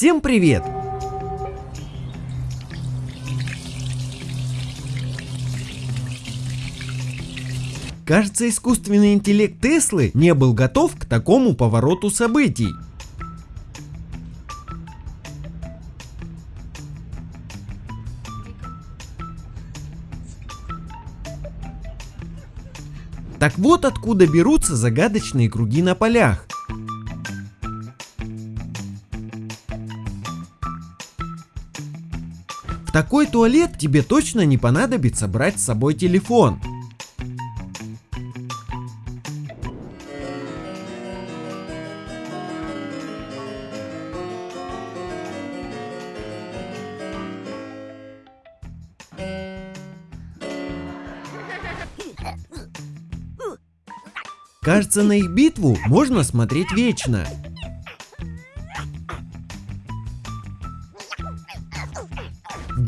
Всем привет! Кажется, искусственный интеллект Теслы не был готов к такому повороту событий. Так вот откуда берутся загадочные круги на полях. Такой туалет тебе точно не понадобится брать с собой телефон. Кажется, на их битву можно смотреть вечно.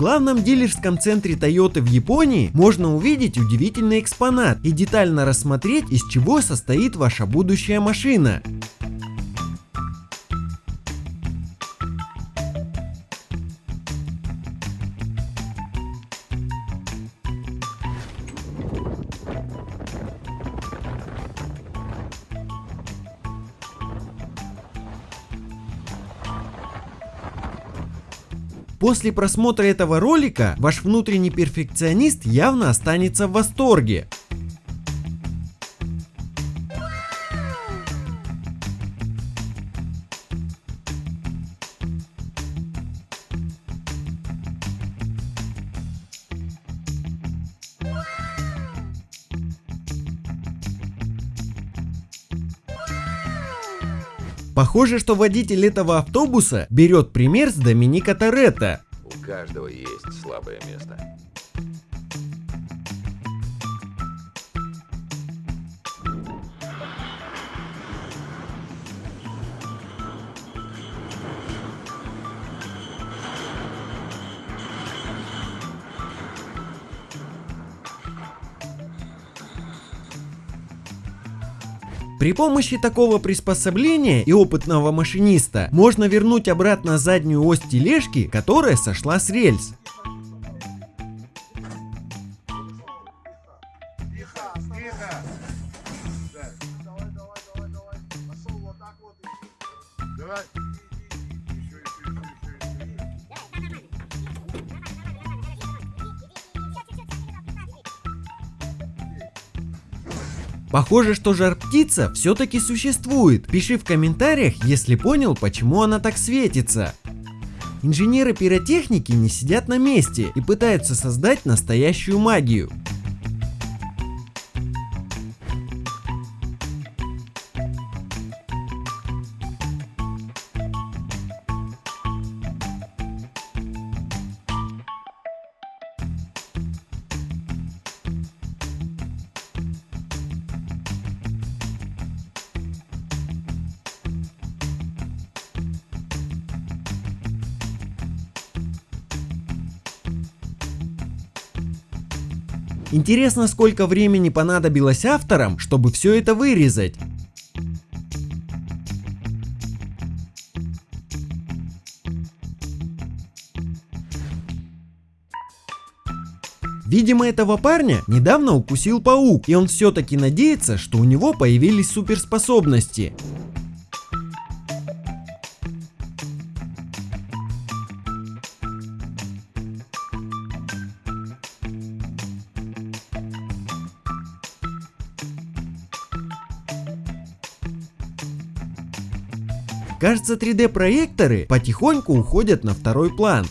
Главном дилерском центре Toyota в Японии можно увидеть удивительный экспонат и детально рассмотреть, из чего состоит ваша будущая машина. После просмотра этого ролика ваш внутренний перфекционист явно останется в восторге. Похоже, что водитель этого автобуса берет пример с Доминика Торетто. У каждого есть слабое место. При помощи такого приспособления и опытного машиниста можно вернуть обратно заднюю ось тележки, которая сошла с рельс. Давай. Похоже, что жар-птица все-таки существует. Пиши в комментариях, если понял, почему она так светится. Инженеры пиротехники не сидят на месте и пытаются создать настоящую магию. Интересно, сколько времени понадобилось авторам, чтобы все это вырезать. Видимо, этого парня недавно укусил паук, и он все-таки надеется, что у него появились суперспособности. Кажется, 3D проекторы потихоньку уходят на второй план.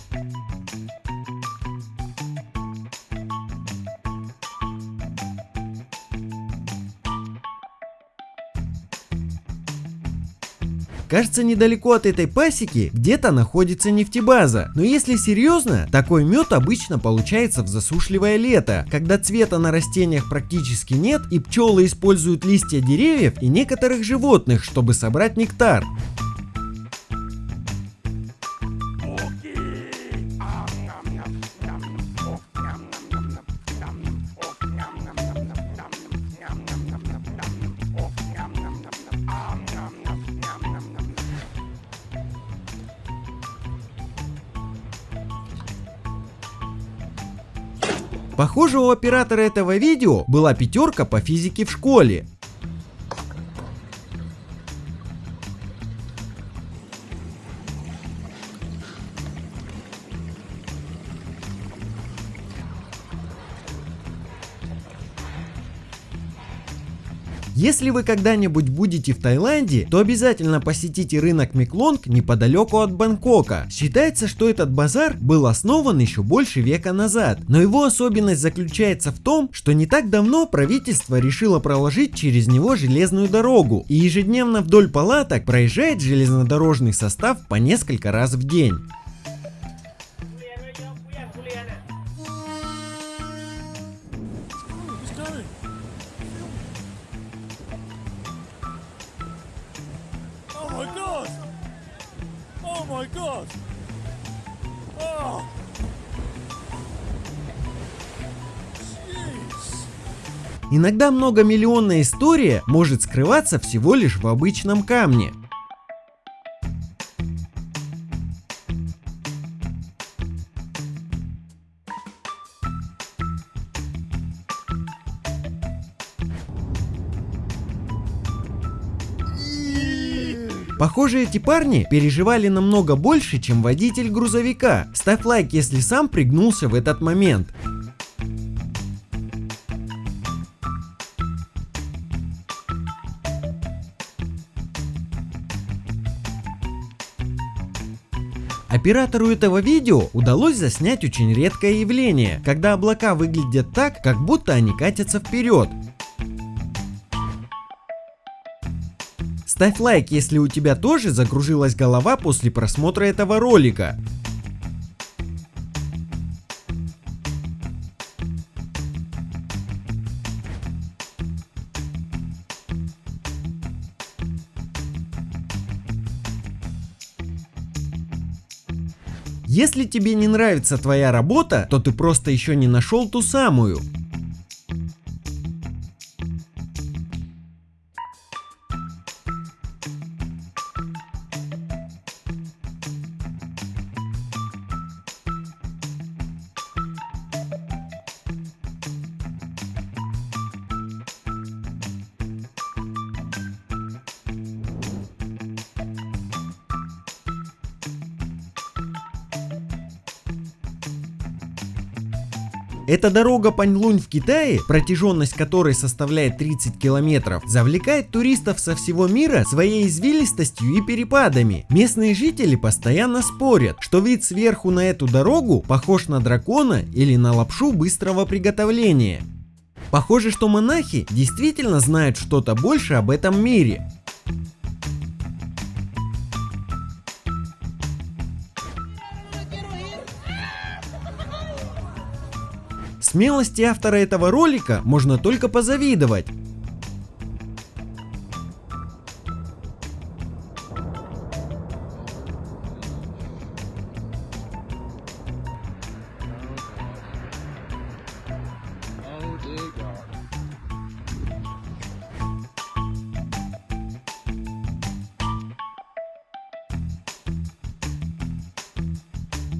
Кажется, недалеко от этой пасеки где-то находится нефтебаза. Но если серьезно, такой мед обычно получается в засушливое лето, когда цвета на растениях практически нет и пчелы используют листья деревьев и некоторых животных, чтобы собрать нектар. Похоже, у оператора этого видео была пятерка по физике в школе. Если вы когда-нибудь будете в Таиланде, то обязательно посетите рынок Меклонг неподалеку от Бангкока. Считается, что этот базар был основан еще больше века назад, но его особенность заключается в том, что не так давно правительство решило проложить через него железную дорогу, и ежедневно вдоль палаток проезжает железнодорожный состав по несколько раз в день. My god! Oh! Иногда многомиллионная история может скрываться всего лишь в обычном камне. Похоже, эти парни переживали намного больше, чем водитель грузовика. Ставь лайк, если сам пригнулся в этот момент. Оператору этого видео удалось заснять очень редкое явление, когда облака выглядят так, как будто они катятся вперед. Ставь лайк, если у тебя тоже закружилась голова после просмотра этого ролика. Если тебе не нравится твоя работа, то ты просто еще не нашел ту самую. Эта дорога Паньлунь в Китае, протяженность которой составляет 30 километров, завлекает туристов со всего мира своей извилистостью и перепадами. Местные жители постоянно спорят, что вид сверху на эту дорогу похож на дракона или на лапшу быстрого приготовления. Похоже, что монахи действительно знают что-то больше об этом мире. Смелости автора этого ролика можно только позавидовать.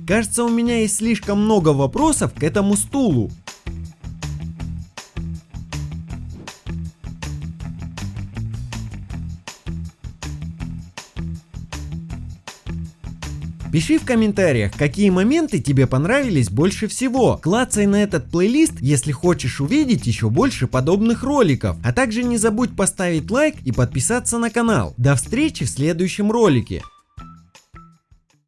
Кажется, у меня есть слишком много вопросов к этому стулу. Пиши в комментариях, какие моменты тебе понравились больше всего. Клацай на этот плейлист, если хочешь увидеть еще больше подобных роликов. А также не забудь поставить лайк и подписаться на канал. До встречи в следующем ролике.